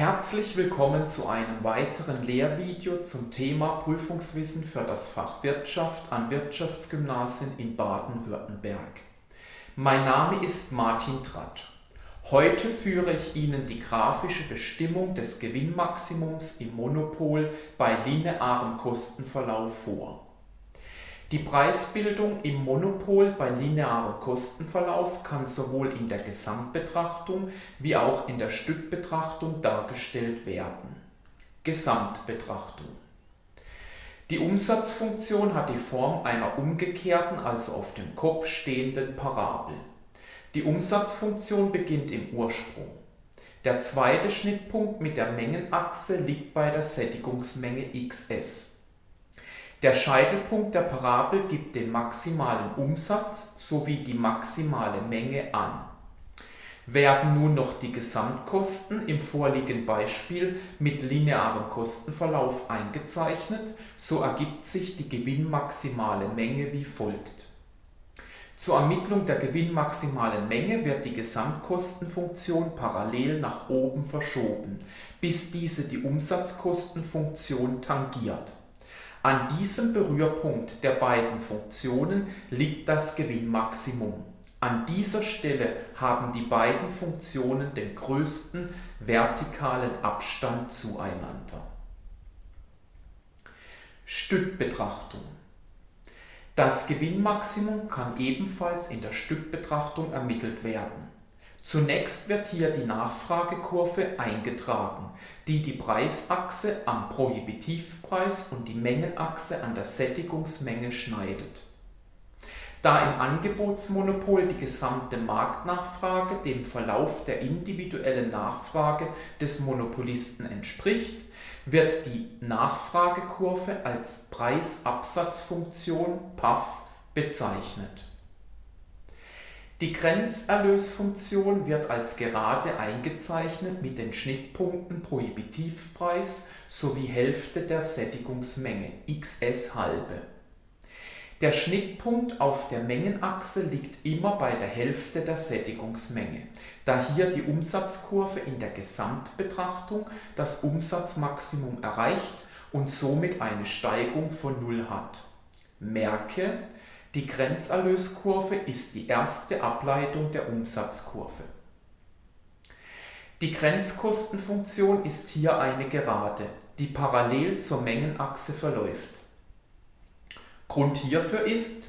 Herzlich willkommen zu einem weiteren Lehrvideo zum Thema Prüfungswissen für das Fach Wirtschaft an Wirtschaftsgymnasien in Baden-Württemberg. Mein Name ist Martin Tratt. Heute führe ich Ihnen die grafische Bestimmung des Gewinnmaximums im Monopol bei linearem Kostenverlauf vor. Die Preisbildung im Monopol bei linearem Kostenverlauf kann sowohl in der Gesamtbetrachtung wie auch in der Stückbetrachtung dargestellt werden. Gesamtbetrachtung Die Umsatzfunktion hat die Form einer umgekehrten, also auf dem Kopf stehenden Parabel. Die Umsatzfunktion beginnt im Ursprung. Der zweite Schnittpunkt mit der Mengenachse liegt bei der Sättigungsmenge xs. Der Scheitelpunkt der Parabel gibt den maximalen Umsatz sowie die maximale Menge an. Werden nun noch die Gesamtkosten im vorliegenden Beispiel mit linearem Kostenverlauf eingezeichnet, so ergibt sich die gewinnmaximale Menge wie folgt. Zur Ermittlung der gewinnmaximalen Menge wird die Gesamtkostenfunktion parallel nach oben verschoben, bis diese die Umsatzkostenfunktion tangiert an diesem Berührpunkt der beiden Funktionen liegt das Gewinnmaximum. An dieser Stelle haben die beiden Funktionen den größten vertikalen Abstand zueinander. Stückbetrachtung Das Gewinnmaximum kann ebenfalls in der Stückbetrachtung ermittelt werden Zunächst wird hier die Nachfragekurve eingetragen, die die Preisachse am Prohibitivpreis und die Mengenachse an der Sättigungsmenge schneidet. Da im Angebotsmonopol die gesamte Marktnachfrage dem Verlauf der individuellen Nachfrage des Monopolisten entspricht, wird die Nachfragekurve als Preisabsatzfunktion PAF bezeichnet die Grenzerlösfunktion wird als gerade eingezeichnet mit den Schnittpunkten Prohibitivpreis sowie Hälfte der Sättigungsmenge xs halbe. Der Schnittpunkt auf der Mengenachse liegt immer bei der Hälfte der Sättigungsmenge, da hier die Umsatzkurve in der Gesamtbetrachtung das Umsatzmaximum erreicht und somit eine Steigung von Null hat. Merke, die Grenzerlöskurve ist die erste Ableitung der Umsatzkurve. Die Grenzkostenfunktion ist hier eine Gerade, die parallel zur Mengenachse verläuft. Grund hierfür ist,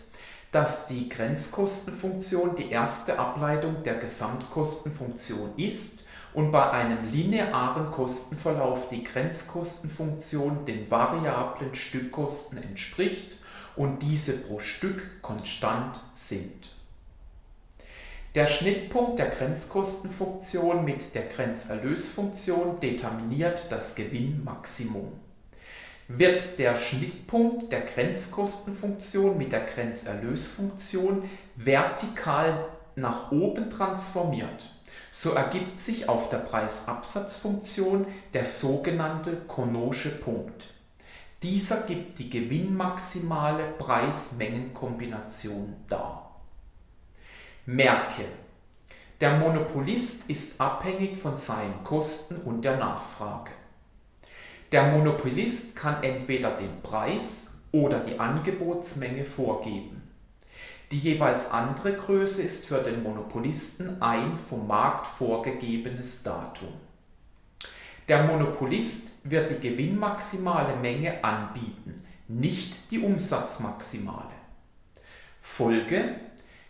dass die Grenzkostenfunktion die erste Ableitung der Gesamtkostenfunktion ist und bei einem linearen Kostenverlauf die Grenzkostenfunktion den variablen Stückkosten entspricht und diese pro Stück konstant sind. Der Schnittpunkt der Grenzkostenfunktion mit der Grenzerlösfunktion determiniert das Gewinnmaximum. Wird der Schnittpunkt der Grenzkostenfunktion mit der Grenzerlösfunktion vertikal nach oben transformiert, so ergibt sich auf der Preisabsatzfunktion der sogenannte Conosche Punkt. Dieser gibt die gewinnmaximale Preis-Mengen-Kombination dar. Merke, der Monopolist ist abhängig von seinen Kosten und der Nachfrage. Der Monopolist kann entweder den Preis oder die Angebotsmenge vorgeben. Die jeweils andere Größe ist für den Monopolisten ein vom Markt vorgegebenes Datum. Der Monopolist wird die gewinnmaximale Menge anbieten, nicht die Umsatzmaximale. Folge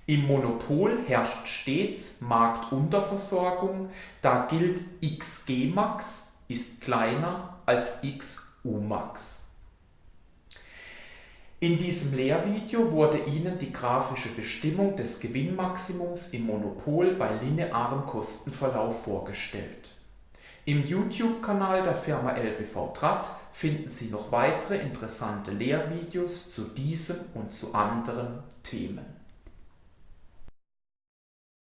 Im Monopol herrscht stets Marktunterversorgung, da gilt xgmax ist kleiner als xumax. In diesem Lehrvideo wurde Ihnen die grafische Bestimmung des Gewinnmaximums im Monopol bei linearem Kostenverlauf vorgestellt. Im YouTube-Kanal der Firma LBV Tratt finden Sie noch weitere interessante Lehrvideos zu diesem und zu anderen Themen.